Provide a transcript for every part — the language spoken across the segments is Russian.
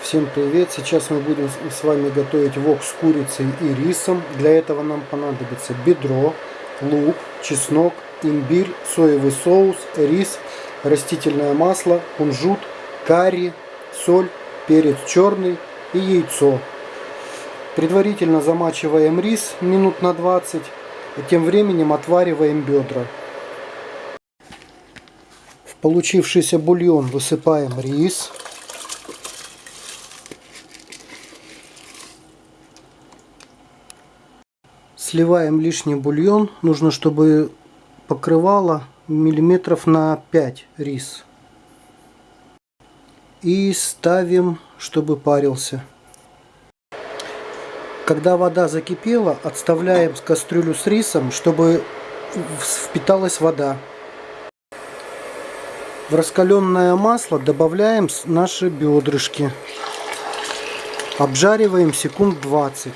Всем привет! Сейчас мы будем с вами готовить вок с курицей и рисом. Для этого нам понадобится бедро, лук, чеснок, имбирь, соевый соус, рис, растительное масло, кунжут, карри, соль, перец черный и яйцо. Предварительно замачиваем рис минут на 20 и тем временем отвариваем бедра. В получившийся бульон высыпаем рис. Сливаем лишний бульон. Нужно, чтобы покрывало миллиметров на 5 рис. И ставим, чтобы парился. Когда вода закипела, отставляем кастрюлю с рисом, чтобы впиталась вода. В раскаленное масло добавляем наши бедрышки. Обжариваем секунд 20.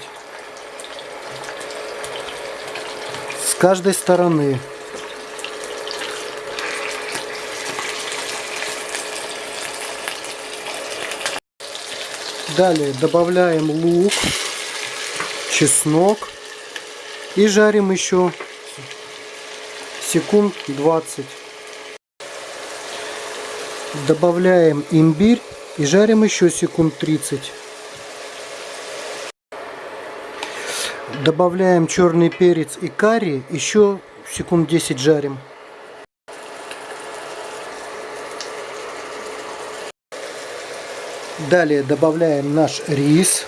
Каждой стороны. Далее добавляем лук, чеснок и жарим еще секунд 20. Добавляем имбирь и жарим еще секунд 30. Добавляем черный перец и карри, еще секунд 10 жарим. Далее добавляем наш рис.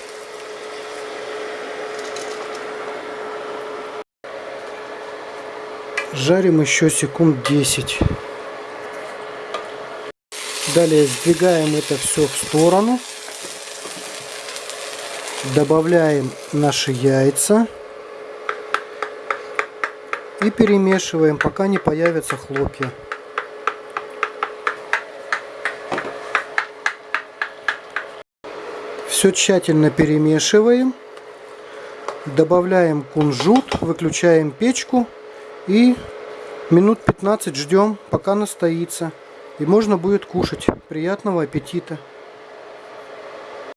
Жарим еще секунд 10. Далее сдвигаем это все в сторону. Добавляем наши яйца. И перемешиваем, пока не появятся хлопья. Все тщательно перемешиваем. Добавляем кунжут, выключаем печку и минут 15 ждем, пока настоится. И можно будет кушать. Приятного аппетита!